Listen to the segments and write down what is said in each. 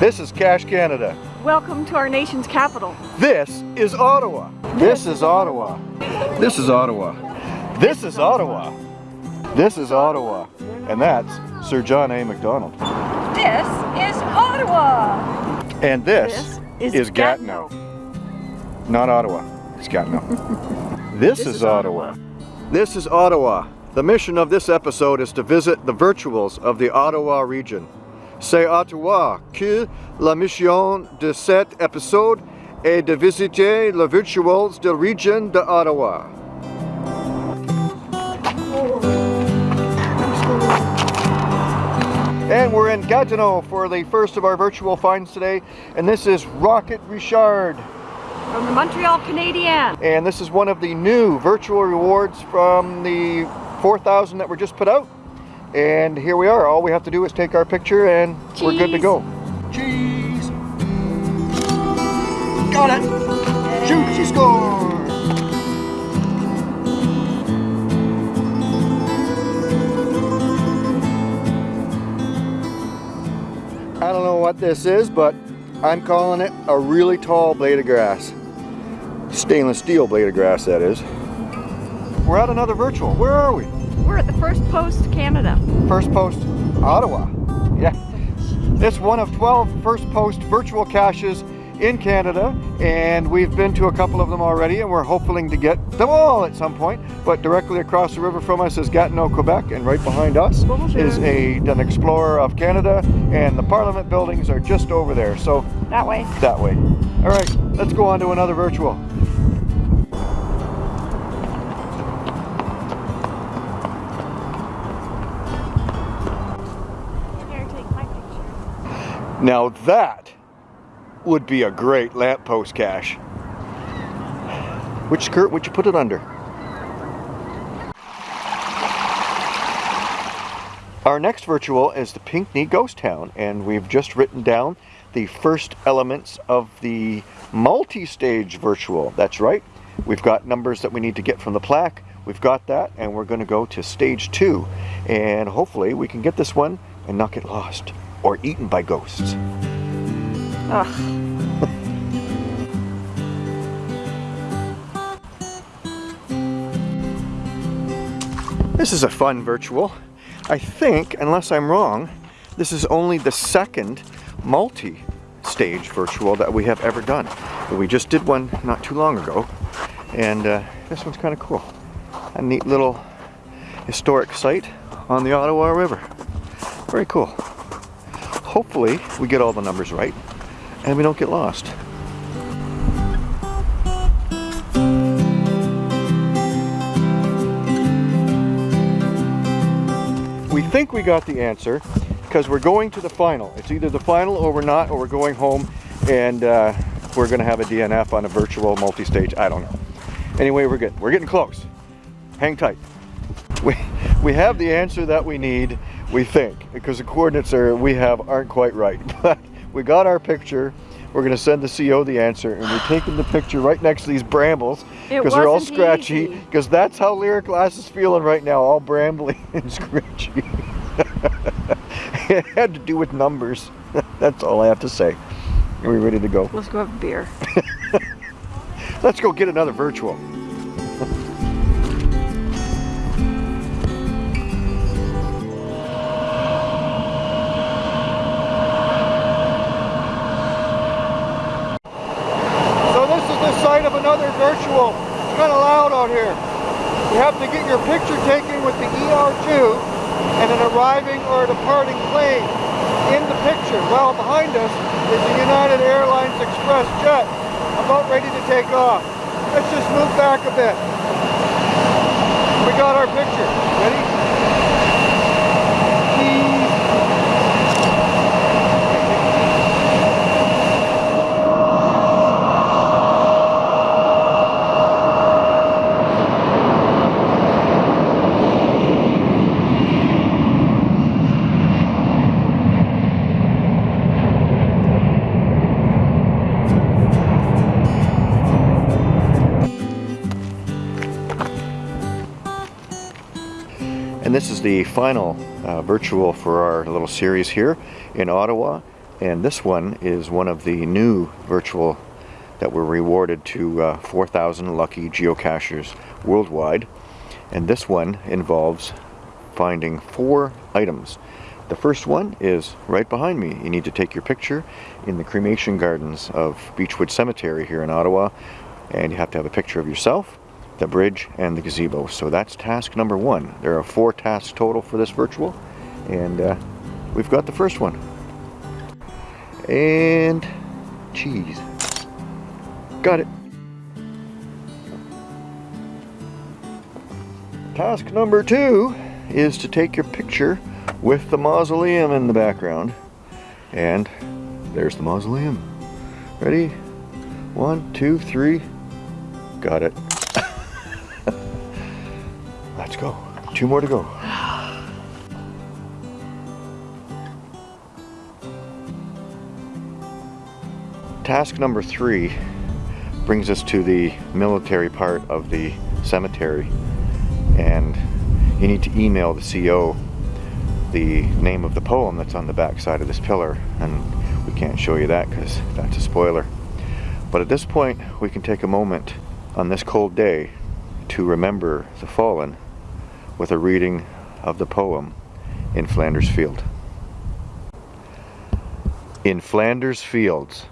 This is Cache Canada. Welcome to our nation's capital. This is Ottawa. This is Ottawa. This is Ottawa. This is Ottawa. This is Ottawa. And that's Sir John A. Macdonald. This is Ottawa. And this, This is, is Gatineau. Not Ottawa. It's Gatineau. this, is, is Ottawa. This is Ottawa. The mission of this episode is to visit the virtuals of the Ottawa region. C'est Ottawa que la mission de cet épisode est de visiter les virtuals de la région de Ottawa. And we're in Gatineau for the first of our virtual finds today, and this is Rocket Richard. From the Montreal Canadian. And this is one of the new virtual rewards from the 4,000 that were just put out. And here we are. All we have to do is take our picture and we're good to go. Cheese! Got it! Shoot, she scored! I don't know what this is, but I'm calling it a really tall blade of grass. Stainless steel blade of grass, that is. We're at another virtual. Where are we? We're at the First Post Canada. First Post, Ottawa. Yeah. It's one of 12 First Post virtual caches in Canada, and we've been to a couple of them already, and we're hoping to get them all at some point. But directly across the river from us is Gatineau, Quebec, and right behind us Bonjour. is a an explorer of Canada, and the Parliament buildings are just over there. So That way. that way. All right, let's go on to another virtual. Now that would be a great lamppost cache. Which skirt would you put it under? Our next virtual is the Pinckney Ghost Town, and we've just written down the first elements of the multi-stage virtual. That's right. We've got numbers that we need to get from the plaque. We've got that, and we're going to go to stage two. And hopefully we can get this one and not get lost or eaten by ghosts. Ugh. This is a fun virtual. I think, unless I'm wrong, this is only the second multi-stage virtual that we have ever done. We just did one not too long ago, and uh, this one's kind of cool. A neat little historic site on the Ottawa River. Very cool. Hopefully we get all the numbers right and we don't get lost. We think we got the answer because we're going to the final. It's either the final or we're not, or we're going home and uh, we're going to have a DNF on a virtual multi-stage. I don't know. Anyway, we're good. We're getting close. Hang tight. We, we have the answer that we need, we think, because the coordinates are we have aren't quite right. But we got our picture. We're going to send the CO the answer, and we're taking the picture right next to these brambles because they're all scratchy. Because that's how Lyric Glass is feeling right now, all brambly and scratchy. it had to do with numbers. That's all I have to say. Are we ready to go? Let's go have a beer. Let's go get another virtual. Virtual. It's kind of loud out here. You have to get your picture taken with the ER2 and an arriving or departing plane in the picture. Well, behind us is the United Airlines Express jet about ready to take off. Let's just move back a bit. We got our picture. Ready? And this is the final uh, virtual for our little series here in Ottawa. And this one is one of the new virtual that were rewarded to uh, 4,000 lucky geocachers worldwide. And this one involves finding four items. The first one is right behind me. You need to take your picture in the cremation gardens of Beechwood Cemetery here in Ottawa. And you have to have a picture of yourself, the bridge, and the gazebo. So that's task number one. There are four tasks total for this virtual. And uh, we've got the first one. And cheese. Got it. Task number two is to take your picture with the mausoleum in the background. And there's the mausoleum. Ready? One, two, three. Got it. Go. Two more to go. Task number three brings us to the military part of the cemetery and you need to email the CO the name of the poem that's on the back side of this pillar and we can't show you that because that's a spoiler but at this point we can take a moment on this cold day to remember the fallen with a reading of the poem in Flanders Field. In Flanders Fields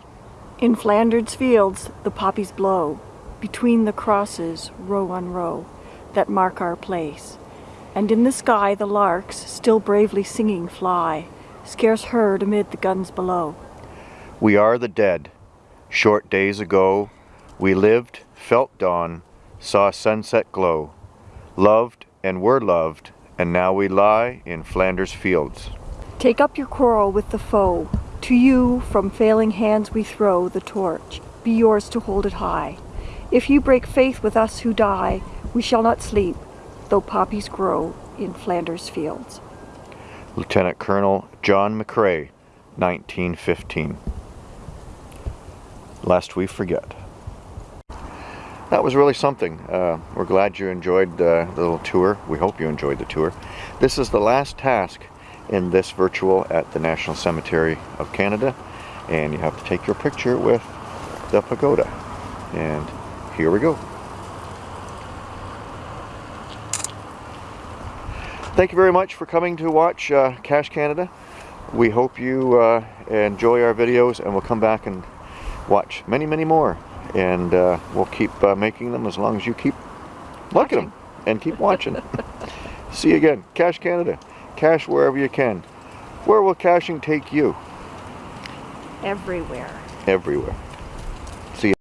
In Flanders fields the poppies blow, between the crosses, row on row, that mark our place. And in the sky the larks, still bravely singing, fly, scarce heard amid the guns below. We are the dead. Short days ago, we lived, felt dawn, saw sunset glow, loved and were loved, and now we lie in Flanders fields. Take up your quarrel with the foe. To you, from failing hands we throw the torch. Be yours to hold it high. If you break faith with us who die, we shall not sleep, though poppies grow in Flanders fields. Lieutenant Colonel John McCrae, 1915. Lest we forget. That was really something. Uh, we're glad you enjoyed uh, the little tour. We hope you enjoyed the tour. This is the last task in this virtual at the National Cemetery of Canada and you have to take your picture with the pagoda. And here we go. Thank you very much for coming to watch uh, Cache Canada. We hope you uh, enjoy our videos and we'll come back and watch many, many more. And uh, we'll keep uh, making them as long as you keep looking them and keep watching. See you again. Cache Canada. Cache wherever you can. Where will caching take you? Everywhere. Everywhere.